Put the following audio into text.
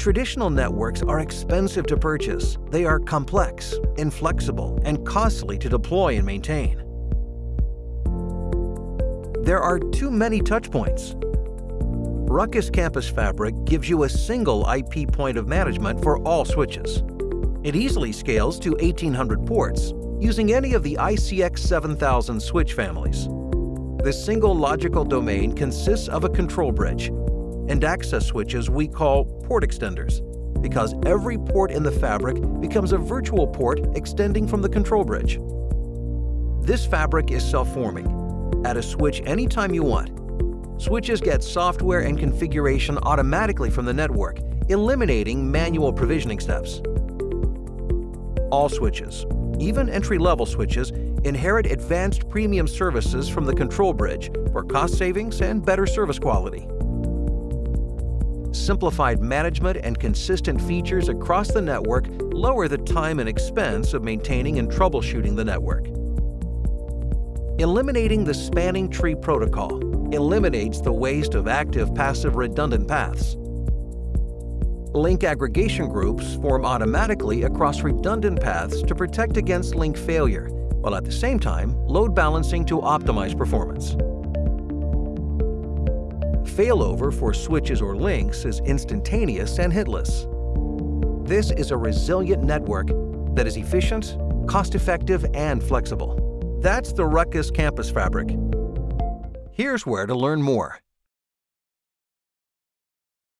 Traditional networks are expensive to purchase. They are complex, inflexible, and costly to deploy and maintain. There are too many touchpoints. Ruckus Campus Fabric gives you a single IP point of management for all switches. It easily scales to 1800 ports using any of the ICX 7000 switch families. This single logical domain consists of a control bridge and access switches we call port extenders because every port in the fabric becomes a virtual port extending from the control bridge. This fabric is self-forming. Add a switch anytime you want. Switches get software and configuration automatically from the network, eliminating manual provisioning steps. All switches, even entry-level switches, inherit advanced premium services from the control bridge for cost savings and better service quality. Simplified management and consistent features across the network lower the time and expense of maintaining and troubleshooting the network. Eliminating the spanning tree protocol eliminates the waste of active-passive redundant paths. Link aggregation groups form automatically across redundant paths to protect against link failure, while at the same time load balancing to optimize performance. Failover for switches or links is instantaneous and hitless. This is a resilient network that is efficient, cost-effective, and flexible. That's the Ruckus Campus Fabric. Here's where to learn more.